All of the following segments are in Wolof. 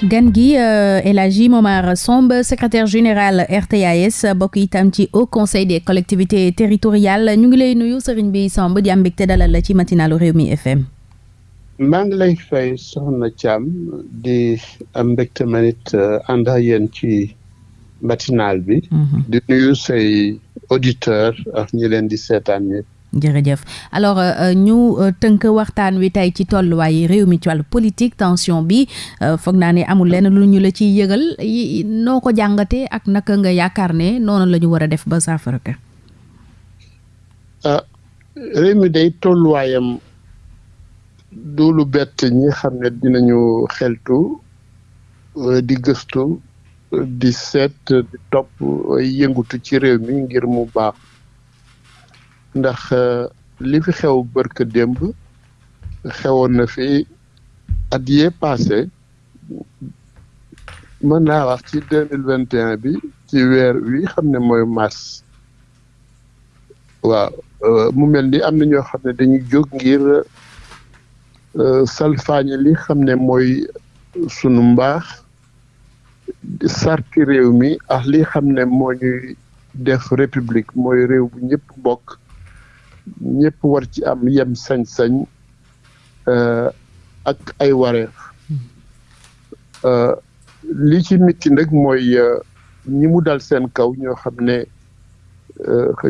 gan gi euh, El Hadji Momar Samb secrétaire général RTAS bokk itam ci Haut Conseil des collectivités territoriales ñu ngi lay nuyu sëriñ bi Samb di am mbégte dalal la ci matinalu Rewmi FM. maa ngi lay fay soxna Thiam di am mbégte man it euh, ànd ak yéen ci matinal bi. Mhm. di nuyu say auditeurs ak ñi leen di seetaan ñëpp. jërëjëf alors euh, euh, ñu euh, tënk waxtaan wi tey ci tolluwaay réew mi ci wàllu politique tension bi foog naa ne amul lenn lu ñu la ciy yëgal noo ko jàngatee ak naka nga yaakaar ne noonu la ñu war a def ba saafara ka ah, réew mi day tolluwaayam du lu bett ñi xam ne dinañu xeltu di gëstu di seet di topp yëngutu ci réew mi ngir mu baax ndax euh, li fi xew bërka démb xewoon na fi at yee passé mën naa wax ci deux mille vingt et un bi ci weer wi xam ne mooy mars waaw euh, mu mel ni am na ñoo xam ne dañuy jóg ngir euh, salfaañe li xam ne mooy sunu mbaax sarti réew mi ak li xam ne moo ñuy def république mooy réew bu ñëpp bokk ñëpp war ci am yem sañ-sañ euh, ak ay wareef euh, li ci mitti nag mooy euh, ñi mu dal seen kaw ñoo xam ne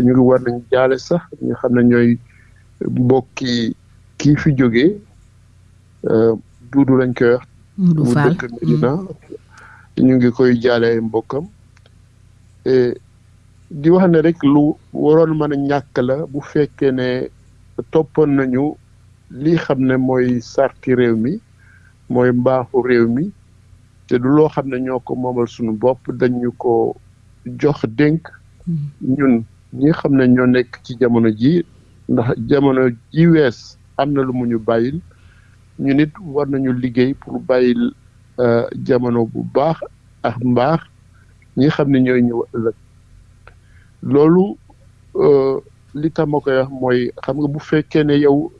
ñu ngi war nañ jaale sax ñi xam ne ñooy mbokki kii fi jógee Euh, Duudu lañ koy wax. Duudu Fall mu dëkk Medina. Mm. ñu ngi koy jaale ay mbokkam. di wax ne rek lu waroon mën a ñàkk la bu fekkee ne toppoon nañu lii xam ne mooy sarti réew mi mooy mbaaxu réew mi te du loo xam ne ñoo ko moomal suñu bopp dañu ko jox dénk mm. ñun ñi xam ne ñoo nekk ci jamono ji ndax jamono ji wees Am na lu mu ñu bàyyil. Ñun it war nañu liggéey pur bàyyil jamano bu baax ak mbaax ñi xam ne ñooy ñëw ëllëg. Loolu, li tax ma koy wax mooy, xam nga, bu fekkee ne yow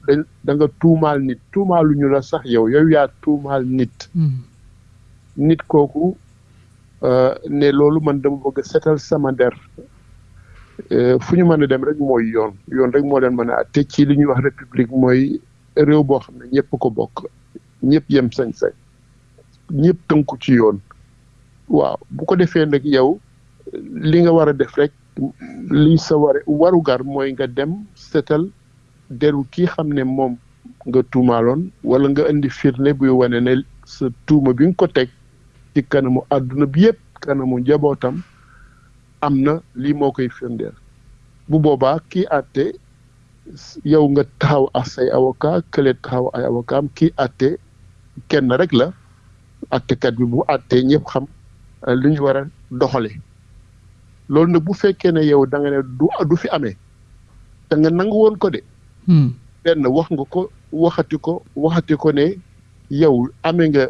danga tuumaal nit, tuumaaluñu la sax yow, yow yaa tuumaal nit, nit kooku, euh, ne loolu man dama bëgg setal sama der euh, fu ñu mën a dem rek mooy yoon yoon rek moo leen mën a àtte ci li ñuy wax république mooy réew boo xam ne ñëpp ko bokk ñëpp yem sañ-sañ ñëpp tënku ci yoon waaw bu ko defee nag yow li nga war a def rek li sa ware warugar mooy nga dem setal deru ki xam ne moom nga tuumaaloon walla nga indi firnde buy wane ne sa tuuma bi nga ko teg ci kanamu àdduna bi yépp kanamu njabootam am na lii moo koy firndeel bu boobaa kii àtte yow nga taxaw ak say avocat kële taxaw ay avocat am kii àtte kenn rek la àttekat bi bu àttee ñëpp xam euh, lu ñu war a doxale loolu nag bu fekkee ne yow da nga ne du du fi amee te nga nangu woon ko de. Hmm. benn wax nga ko waxati ko waxati ko ne yow amee nga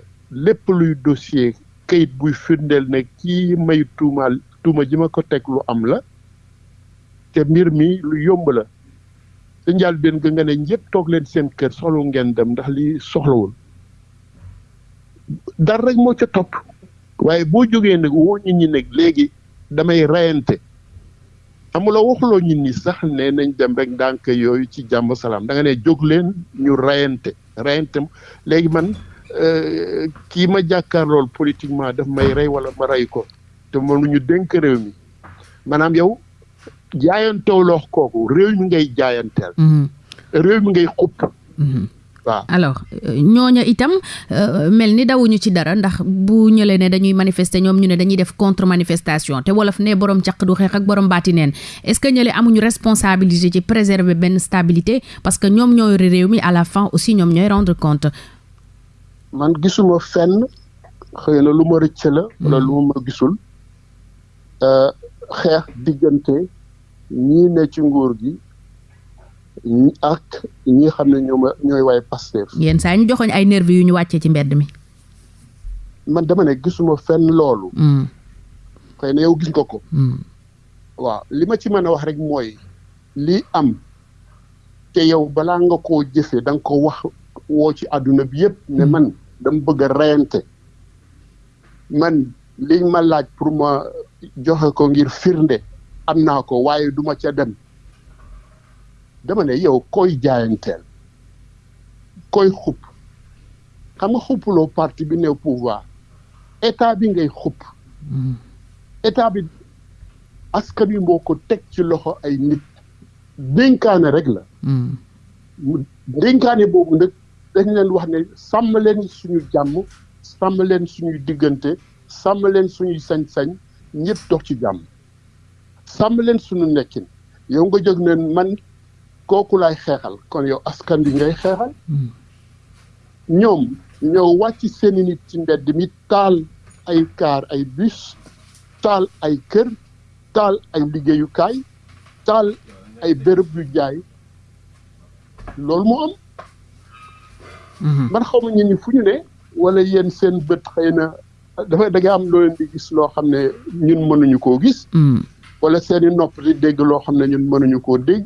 lépp luy dossier kayit buy firndeel ne kii may tuumaal tuuma ji ma ko teg lu am la te mbir mi lu yomb la sa njëlbéen ga nga ne ñëpp toog leen seen kër soxlu ngeen dem ndax li soxlawul dara rek moo ca topp waaye boo jógee nag woo nit ñi nag léegi damay rayante Amuloo waxuloo ñit ñi sax ne nañ dem rek ndànk yooyu ci jàmm salaam da nga ne jóg leen ñu rayante rayante léegi man euh, kii ma jàkkaar lool politiquement daf may rey wala ma rey ko te moom lu ñu dénk réew mi maanaam yow jaayantewloox kooku réew mi ngay jaayanteel mm-hmm. réew mi ngay xupp mm-hmm. waaw alors euh, ñooña itam euh, mel ni dawuñu ci dara ndax bu ñëlee ne dañuy manifester ñoom ñu ne dañuy def contre manifestation te wolof ne borom caq du xeex ak borom baati neen est-ce que ñële amuñu responsabilité ci préserver benn stabilité parce que ñoom ñooy réew mi à la fin aussi ñoom ñooy rendre compte. man gisuma fenn xëy na lu ma rëcc la. wala lu ma gisul euh, xeex diggante ñii ne ci nguur gi ak ñi xam ne ñoom ñooy waay Pastef. yenn saa ñu joxoñ ay nervi yu ñu wàccee ci mbedd mi. man dama ne gisuma fenn loolu. Hmm. xëy na yow gis nga ko. Hmm. waaw li ma ci mën a wax rek mooy lii am te yow balaa nga koo jëfee da nga ko wax woo ci àdduna bi yëpp ne hmm. man dama bëgg a reyante. man liñ ma laaj pour ma joxe ko ngir firnde am naa ko waaye duma ca dem dama ne yow koy jaayanteel koy xupp xam nga xuppuloo parti bi ne pouvoir état bi ngay xupp mm-hmm. état bi askan wi moo ko teg ci loxo ay nit dénkaane rek la mm-hmm. dénkaane boobu nag dañ leen wax ne sàmm leen suñu jàmm sàmm leen suñuy diggante sàmm leen suñuy sañ-sañ ñëpp dox ci jàmm sàmm leen suñu nekkin yow nga jóg ne man kooku laay xeexal kon yow askan bi ngay xeexal hmm. ñoom ñoo wàcc seeni nit ci mbedd mi taal ay kaar ay bus taal ay kër taal ay liggéeyukaay taal ay béréb yu jaay loolu moo am. Mhm. man xaw ma ñenn fu ñu ne. wala yéen seen bët xëy na dafa da am loo leen di gis loo xam ne ñun mënuñu koo gis. Mhm. wala seen i nopp di dégg loo xam ne ñun mënuñu koo dégg.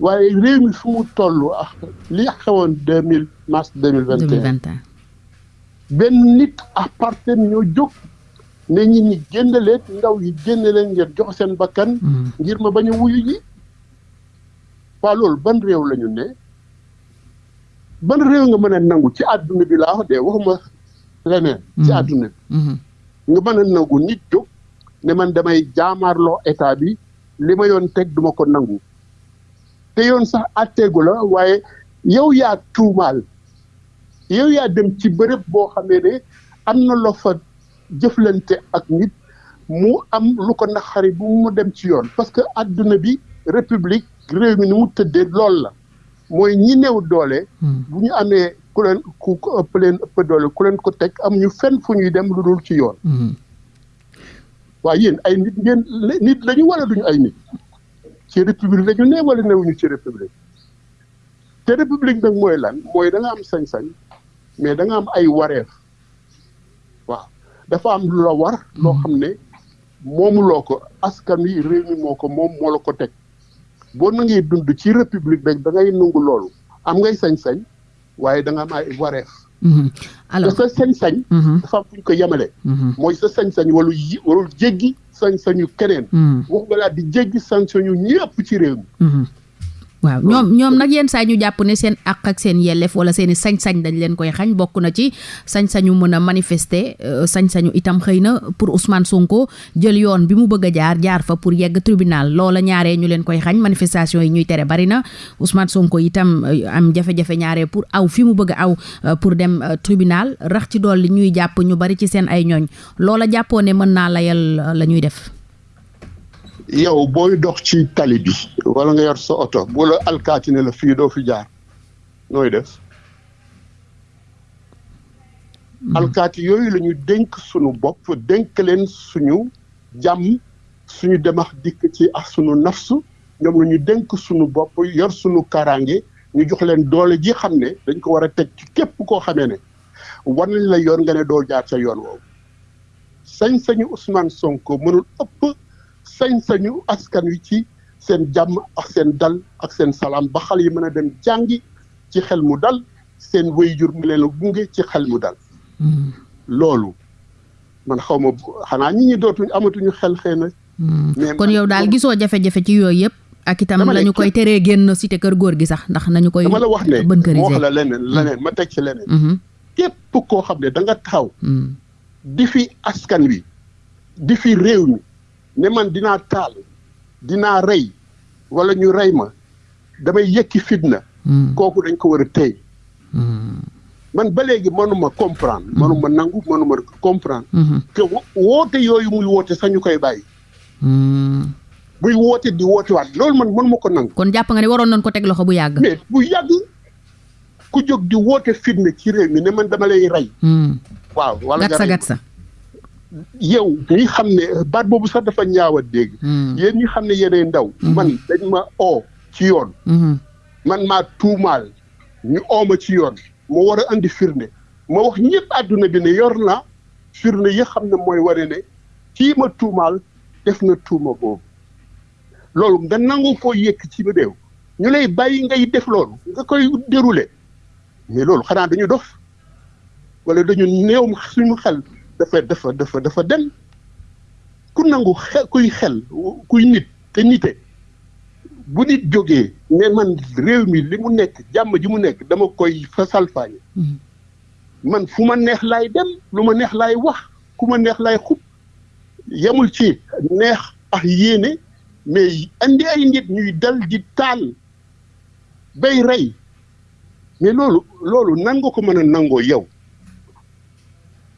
waaye réew mi fu mu toll ak li xewoon deux mille mars deux mille vingt et un benn nit ak partenaire ñoo jóg ne ñi ñi génn leen ndaw yi génn leen ngeen jox seen bakkan. Mhm. ngir ma bañ a wuyu ji. waaw loolu ban réew la ñu ne ban réew nga mën a nangu ci àdduna bi laa wax de waxuma leneen. ci mm-hmm. àdduna bi. Mm-hmm. nga mën a nangu nit jóg ne man damay jaamaarloo état bi li ma yoon teg duma ko nangu te yoon sax àtteegu la waaye yow yaa tuumaal yow yaa dem ci bërëb boo xamee ne am na loo fa jëflante ak nit mu am lu ko naqari bu mu dem ci yoon parce que àdduna bi république réew mi ni mu tëddee lool la mooy ñi néew doole hmm. bu ñu amee ku leen ku ëpp leen ëpp doole ku leen ko teg am ñu fenn fu ñuy dem lu dul ci yoon hmm. waa yéen ay nit ngeen nit lañu wala duñu ay nit ci république lañu ne wala newuñu ci république te république nag mooy lan mooy da am sañ-sañ mais da am ay wareef waaw dafa am lu la war. loo xam ne moomuloo ko askan wi réew mi moo ko moom moo la ko teg boo nangee dund ci république rek da ngay nangu loolu am ngay sañ-sañ waaye da nga am ay wareef. Mhm. alors sa sañ-sañ. Mhm. dafa am fu ñu ko yemale. Mhm. mooy sa sañ-sañ walu yi warul jéggi sañ-sañu keneen. wax nga laa di jéggi sañ-sañu ñëpp ci réew mi. waaw ñoom ñoom nag yenn saa ñu jàpp ne seen àq ak seen yelleef wala seen i sañ-sañ dañ leen koy xañ bokk na ci sañ-sañu mën a manifester euh, sañ-sañu itam xëy na pour Ousmane Sonko jël yoon bi mu bëgg a jaar jaar fa pour yegg tribunal loola ñaaree ñu leen koy xañ manifestation yi ñuy tere bari na Ousmane Sonko itam euh, am jafe-jafe ñaaree pour aw fi mu bëgg aw euh, pour dem tribunal rax ci dolli ñuy jàpp ñu bari ci seen ay ñooñ loola jàppoo ne mën naa layal la ñuy def. yow booy dox ci tali bi wala nga yor sa oto bu la alkaati ne la fii doo fi jaar nooy def hmm. alkaati yooyu lañu dénk suñu bopp dénk leen suñu jàmm suñu demax dikk ci ak suñu nafsu ñoom la dénk suñu bopp yor suñu kaaraange ñu jox leen doole ji xam ne dañ ko war a teg ci képp koo xamee ne war nañ la yoon nga ne doo jaar sa yoon woowu sañ-sañu Ousmane Sonko mënul ëpp sañ-sañu askan wi ci seen jàmm ak seen dal ak seen salaam ba xale yi mën a dem jàngi ci xel mu dal seen wéyjur mu leen a gunge ci xel mu dal. Hmm. loolu man xaw ma xanaa ñi ñi dootuñ amatuñu xel xëy na. Hmm. kon yow daal gisoo jafe-jafe ci yooyu yëpp. ak itam la ñu koy teree génn cité kër góor gi sax ndax nañu koy. dama la wax ne ma wax la leneen leneen ma teg ci leneen. Hmm. képp koo xam ne da nga taxaw. Hmm. di fi askan wi di fi réew mi ne man dinaa taal dinaa rey wala ñu rey ma damay yëkki fitna. Hmm. kooku dañ ko war a tey. Hmm. man ba léegi mënuma comprendre mënuma nangu mënuma comprendre. que woote yooyu muy woote sax ñu koy bàyyi. muy woote di woote waat loolu man mënuma ko nangu. kon jàpp nga ne waroon nañ ko teg loxo bu yàgg. mais bu yàgg. ku jóg di woote fitna ci réew mi ne man dama lay rey. Hmm. waaw wala nga rey sa yow ñi xam ne baat boobu sax dafa ñaaw a dégg. Hmm. yéen ñi xam ne yéenay ndaw. Hmm. man dañ ma oo ci yoon. man maa tuumaal ñu oo ma ci yoon. ma war a andi firnde ma wax ñëpp àdduna bi ne yor na firnde yi xam ne mooy ware ne kii ma tuumaal def na tuuma boobu. loolu nga nangu ko yëkk ci réew ñu lay bàyyi ngay def loolu nga koy déroulé mais loolu xanaa dañu dof wala dañu néew suñu xel dafa dafa dafa dafa dem ku nangu xel kuy xel kuy nit te nite bu nit jógee ne man réew mi li mu nekk jàmm ji mu nekk dama koy fa salfaañe mm-hmm. man fu ma neex laay dem lu ma neex laay wax ku ma neex laay xub yemul ci neex ak yéene mais andi ay nit ñuy dal di taal bay rey mais loolu loolu nan nga ko mën a nangoo yow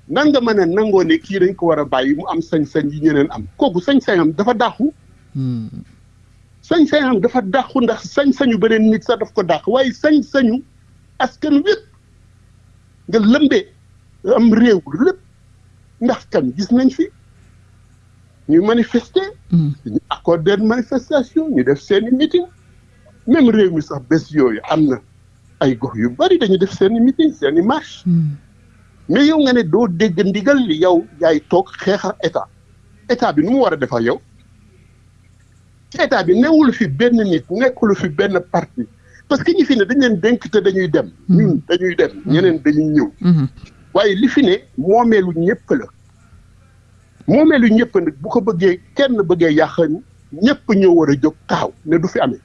nan nga mën a nangoo ne kii dañ ko war a bàyyi mu am sañ-sañ yi ñeneen am kooku sañ-sañam dafa dàqu. Hmm. sañ-sañam dafa dàqu ndax sañ-sañu beneen nit sax daf ko dàq waaye sañ-sañu askan wépp nga lëmbee am réew lépp ndax kan gis nañ fi ñu manifester. Hmm. ñu accorder manifestation ñu def seeni meeting même réew mi sax bés yooyu am na ay gox yu bari dañu def seeni meeting seeni marche. Hmm. mais yow nga ne doo dégg ndigal li yow yaay toog xeexal état état bi nu mu war a defar yow ci état bi newul fi benn nit nekkul fi benn parti parce que ñi fi ne dañ leen dénk te dañuy dem. Hmm. ñun dañuy dem hmm. ñeneen dañuy ñëw. Hmm. waaye li fi ne moomeelu ñëpp la moomeelu ñëpp nag bu ko bëggee kenn bëggee yàq ñëpp ñoo war a jóg taxaw ne du fi amee.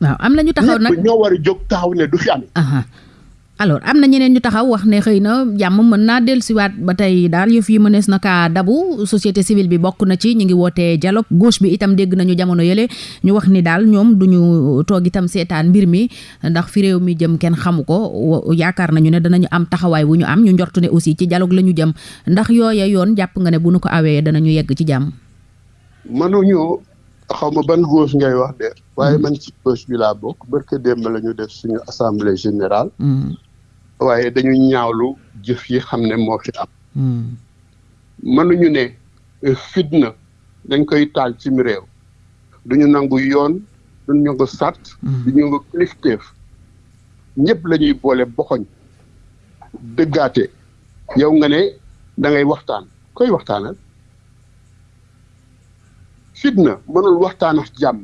waaw am na ñu taxaw nag ñëpp ñoo war a jóg taxaw ne du fi amee. alors am na ñeneen ñu taxaw wax ne xëy na jàmm mën naa dellusiwaat ba tey daal yëf yi mënees na kaa dabu société civile bi bokk na ci ñu ngi wootee dialogue gauche bi itam dégg nañu jamono yële ñu wax ni daal ñoom du ñu toog itam seetaan mbir mi ndax fi réew mi jëm kenn xamu ko yaakaar nañu ne danañu am taxawaay wu ñu am ñu njort ne aussi ci dialogue la ñu jëm ndax yooya yoon jàpp nga ne bu nu ko awee danañu yegg ci jàmm. xaw ma ban gauche ngay wax de waaye mm-hmm. man ci gauche bi laa bokk barke démb la ñu def suñu assemblée générale mm-hmm. waaye dañu ñaawlu jëf yi xam ne moo fi am mm-hmm. mënuñu ne eh, fitna dañ koy taal ci mi réew duñu nangu yoon duñu nangu sàrt duñu nangu kilifteef ñëpp la ñuy boole boxoñ dëggaate yow nga ne da ngay waxtaan koy waxtaanal fitna mënul waxtaan ak jàmm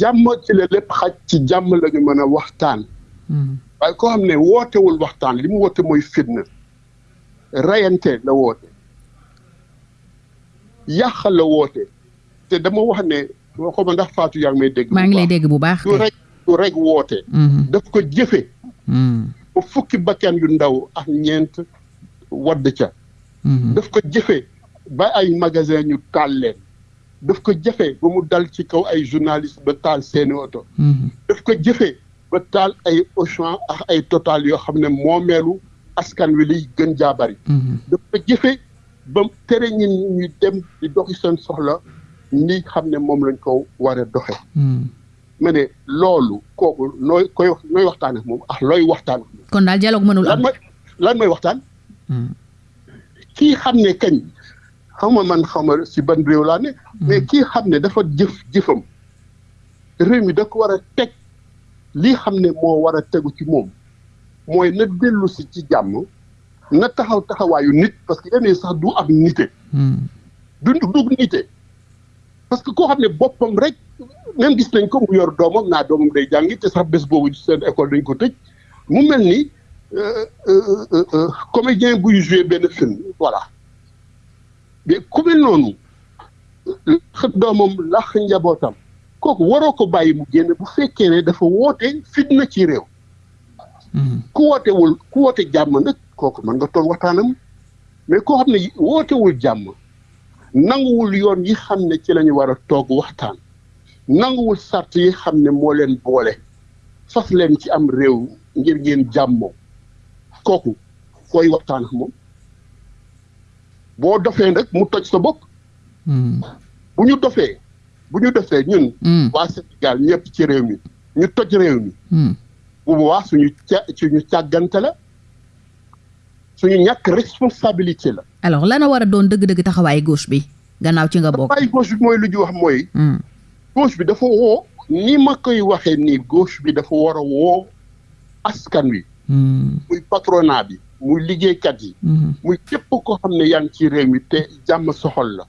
jàmm ci la lépp xaj ci jàmm la ñu mën a waxtaan hmm. waaye koo xam ne wootewul waxtaan li mu woote mooy fitna rayante la woote yàq la woote te dama wax ne waxuma ndax Fatou yaa ngi may dégg maa ngi lay dégg bu baax du rek du rek woote hmm. daf ko jëfe hmm. ba fukki bakkan yu ndaw ak ñeent wadd ca Mhm. daf ko jëfe ba ay magasin ñu taal leen. daf ko jëfe ba mu dal ci kaw ay journaliste ba taal seeni oto. Mhm. daf ko jëfe ba taal ay Auchan ak ay Total yoo xam ne moomeelu askan wi liy gën jaa bari. Mhm. daf ko jëfe ba tere ñi ñu dem di doxi seen soxla ni xam ne moom lañ ko war a doxe ma ne loolu kooku nooy koy nooy waxtaan ak moom ah looy waxtaan ak moom. kon daal dialogue mënul am lan mooy waxtaan. kii xam ne kañ xaw ma man xaw ma si ban réew laa ne. Hmm. mais kii xam ne dafa jëf jëfam réew mi da ko war a teg lii xam ne moo war a tegu ci moom mooy na dellu si ci jàmm na taxaw taxawaayu nit parce que yeneen sax du am nite. Hmm. du du nite parce que koo xam ne boppam rek même gis nañ ko mu yor doomam naa doomam day jàngi te sax bés boobu seen école dañ ko tëj. mu mel ni euh, euh, euh, comédien buy joué benn film voilà mais ku mel noonu laax doomam laax njabootam kooku waroo ko bàyyi mu génn bu fekkee ne dafa woote fitna ci réew. Hmm. ku wootewul ku woote jàmm nag kooku mën nga toog waxtaanam mais koo xam ne wootewul jàmm nanguwul yoon yi xam ne ci lañu ñu war a toog waxtaan. nanguwul sart yi xam ne moo leen boole fas leen ci am réew ngir ngeen jàmmoo kooku fooy waxtaan ak moom boo dofee nag mu toj sa bopp hmm. bu ñu dofee bu ñu dofee ñun hmm. waa Sénégal ñëpp ci réew mi ñu toj réew mi hmm. bu boobaa suñu ca suñu càggante la suñu ñàkk responsabilité la. alors lana war a doon dëgg-dëgg taxawaayu gauche bi gannaaw ci nga bokk. taxawaayu gauche bi mooy lu ñu wax mooy. Hmm. gauche bi dafa woo. ni ma koy waxee ni gauche bi dafa war a woo askan wi. Hmm. muy patronat bi muy liggéeykat yi. Hmm. muy képp koo xam ne yaa ngi ci réew mi te jàmm soxal la.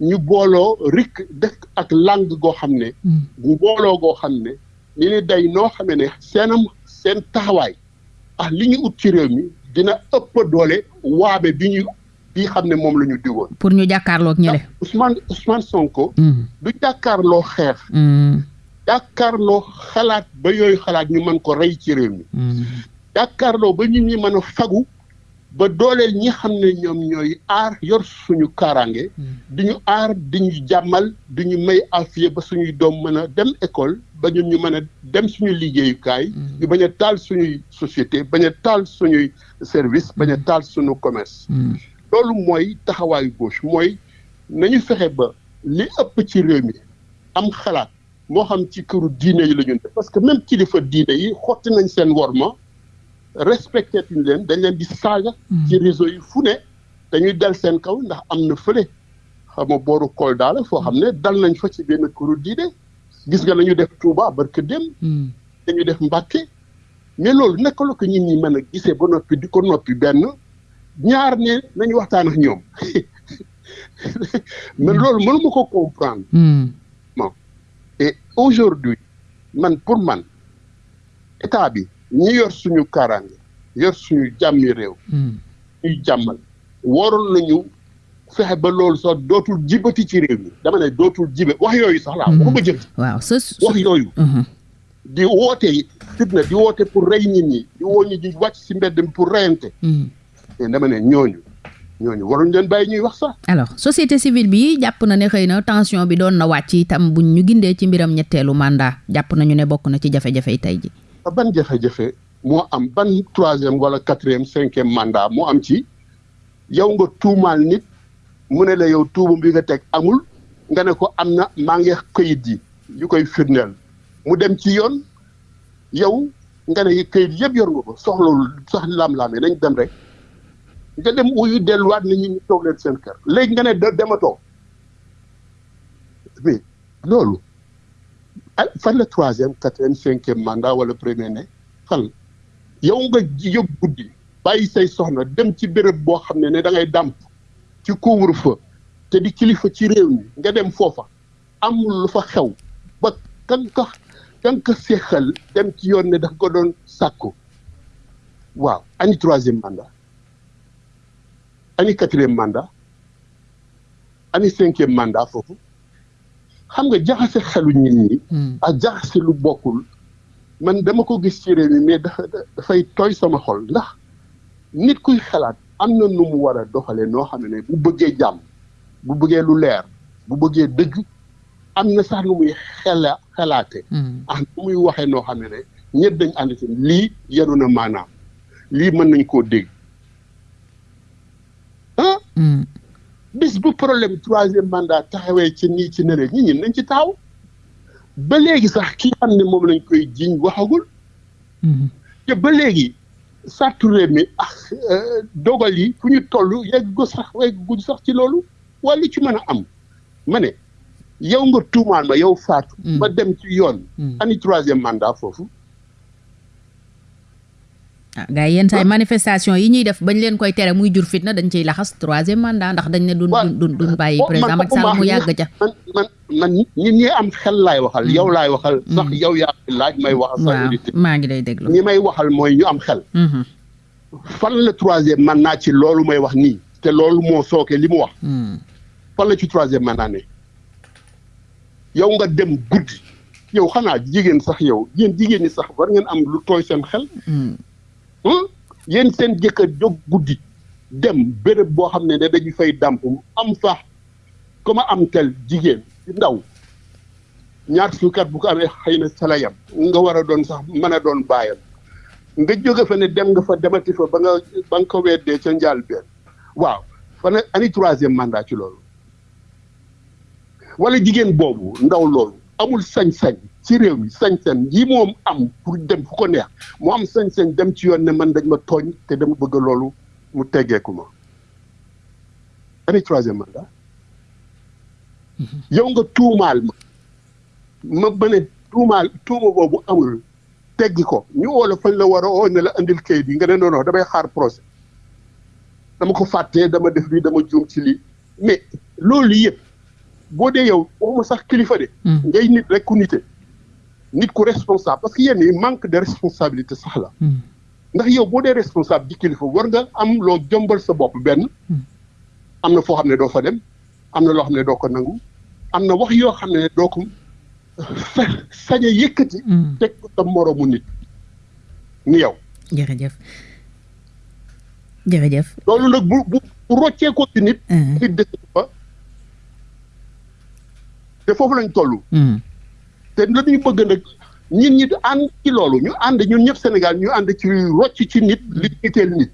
ñu booloo rikk def ak làng goo xam ne. Hmm. booloo goo xam ne. ñu ne day noo xamee ne seenam seen taxawaay. ah li ñu ut ci réew mi dina ëpp doole waame bi ñu bi xam ne moom la ñu digoon. pour ñu jàkkaarloog ñële. Ah, Ousmane Ousmane Sonko. Mm. du jàkkaarloo xeex. Mm. jàkkaarloo xalaat ba yooyu xalaat ñu mën ko rey ci réew mi. Mm. jàkkaarloo ba nit ñi mën a fagu ba dooleel ñi xam ne ñoom ñooy aar yor suñu kaaraange hmm. di ñu aar di ñu jàmmal di ñu may afiya ba suñuy doom mën a dem école ba ñun ñu mën a dem suñu liggéeyukaay hmm. ñu bañ a taal suñuy société bañ a taal suñuy service bañ a hmm. taal suñu commerce loolu mooy taxawaayu gauche mooy nañu fexe ba li ëpp ci réew mi am xalaat moo xam ci këru diine yi la ñu parce que même kilifa diine yi xotti nañ seen worma respecté tuñ leen dañ leen di saaga. Hmm. ci réseau yi fu ne dañuy dal seen kaw ndax am na fële xam nga booru Kolda la foo xam ne dal nañ fa ci benn këru diine gis nga la ñu def Touba barke dem. Hmm. dañu def Mbàkke mais loolu naka la ko ñun ñi mën a gisee ba noppi di ko noppi benn ñaar ne nañu waxtaan ak ñoom mais hmm. loolu mënuma ko comprendre. bon et aujourd'hui man pour man. état bi ñi yor suñu kaaraange yor suñu jàmmi réew. Hmm. ñuy jàmmal waroon nañu fexe ba loolu sax dootul jibati ci réew mi dama ne dootul jibe wax yooyu sax laa. Hmm. waxuma jëm waaw sa wax yooyu. Hmm. di woote fitna di woote pour rey nit ñi di woo ñu di wàcc si mbedd mi pour reyante. mais dama ne ñooñu ñooñu waruñ leen bàyyi ñuy wax sax. alors société civile bi jàpp na ne xëy na tension bi doon na wàcc itam buñ ñu gindee ci mbiram ñetteelu mandat jàpp nañu ne bokk na ci jafe-jafe yi tey ji ah, ban jafe-jafe moo am ban troisième wala quatrième cinquième mandat moo am ci yow nga tuumaal nit mu ne la yow tuuma bi nga teg amul nga ne ko am na maa ngi këyit yi yu koy firndeel mu dem ci yoon yow nga ne këyit yëpp yor nga ko soxlawul sax laam-laamee nañ dem rek nga dem uyu delluwaat nit ñi ñu toog leen seen kër léegi nga ne dematoo mais loolu ah, fan la troisième quatrième cinquième mandat wala premier ne fan yow nga yëg guddi bàyyi say soxna dem ci béréb boo xam ne ne da ngay dàmp ci couvre-feu te di kilifa ci réew mi nga dem foofa amul lu fa xew ba kan ko kan ko seexal dem ci yoon ne daf ko doon sàkku waaw ani troisième mandat ani quatrième mandat ani cinquième mandat foofu xam nga jaxase xelu nit ñi. Hmm. ak jaxase lu bokkul man dama ko gis ci réew mi mais dafa dafay tooy sama xol ndax nit kuy xalaat am na nu mu war a doxalee noo xam ne bu bëggee jàmm bu bëggee lu leer bu bëggee dëgg am na sax nu muy xela xelaate hmm. ah nu muy waxee noo xam ne ne ñëpp dañ ànd ci lii yenu na maanaam lii mën nañ koo dégg ah hmm. bis bu problème troisième mandat taxawee ci nii ci nere ñi ñin nañ ci taxaw ba léegi sax ki xam ne moom lañ koy jiñ waxagul hmm. te ba léegi sàrtu réew mi ak euh, dogal yi fu ñu toll yegg ko sax yegg guñ sax ci loolu waaye li ci mën a am ma ne yow nga tuumaal ma yow Fatou. Mm. ma dem ci yoon. Mm. ani troisième mandat foofu. ah gars yi yenn saa yi manifestation yi ñuy def bañ leen koy tere muy jur fitna dañ ciy laxas troisième mandat ndax dañ ne. duñ duñ duñ bàyyi président Macky Sall mu yàgg ca. man man ñi ñi am xel laay waxal. Mm. yow laay waxal. Mm. sax yow yaa laaj may waxal. sa auditeurs maa ngi lay déglu ñi may waxal mooy ñu am xel. Mm-hmm. fan la troisième man naa ci loolu may wax nii. te loolu moo sooke li mu wax. Mm. fan la ci troisième man naa ne. yow nga dem guddi. yow xanaa jigéen sax yow yéen jigéen ñi sax war ngeen am lu tooy seen xel. yéen seen jëkkër jóg guddi. dem béréb boo xam ne dañu fay dàmp am fa ku ma am tel jigéen ndaw ñaar fukki at bu ko amee xëy na sa la yam nga war a doon sax mën a doon baayam nga jóge fa ne dem nga fa demati fa ba nga ba nga ko weddee ca njaal benn waaw fan ani troisième mandat ci loolu wala jigéen boobu ndaw loolu amul sañ-sañ ci réew mi sañ-sañ yi moom am pour dem fu ko neex mu am sañ-sañ dem ci yoon ne man dañ ma tooñ te dama bëgg loolu mu teggeeku ma année troisième mandat yow nga tuumaal ma ma ba ne tuumaal tuuma boobu amul teggi ko ñu woo la fañ la war a oo ne la andil kayit yi nga ne non non damay xaar procès dama ko fàttee dama def lii dama juum ci lii mais loolu yëpp boo dee yow waxuma sax kilifa de. Hmm. ngay nit rek ku nite nit ku responsable parce que yenn yi manque de responsabilité sax la. Hmm. ndax yow boo dee responsable di kilifa war nga am loo jombal sa bopp benn hmm. am na foo xam ne doo fa dem am na loo xam ne doo ko nangu am na wax yoo xam ne doo ko sañ a yëkkati. Hmm. teg ko sa moroomu nit ni yow. jërëjëf jërëjëf. loolu nag bu bu bu roccee ko ci nit. Hmm. nit dëkk fa te foofu lañ toll. te dañuy bëgg nag ñun ñi ànd ci loolu ñu ànd ñun ñëpp Sénégal ñu ànd ci rocc ci nit li itteel nit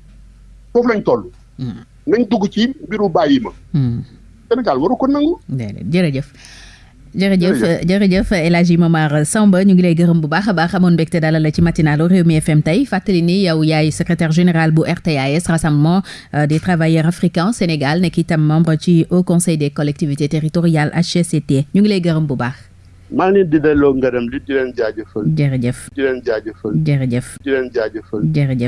foofu lañ toll. Hmm. nañ dugg ci mbiru bàyyi ma. Hmm. Sénégal waru ko nangu. jërëjëf. jërëjëf jërëjëf El Hadji Momar Samb ñu ngi lay gërëm bu baax a baax amoon mbégte dalal la ci matinalu Rewmi FM tey fàttali ni yow yaay secrétaire général bu RTAS rassemblement euh, des travailleurs africains Sénégal nekk itam membre ci Haut Conseil des collectivités territoriales HCCT ñu ngi lay gërëm bu baax. maa ngi leen di delloo ngërëm li di leen jaajëfal. Jërëjëf. Di leen jaajëfal. Jërëjëf. Di leen jaajëfal. Jërëjëf.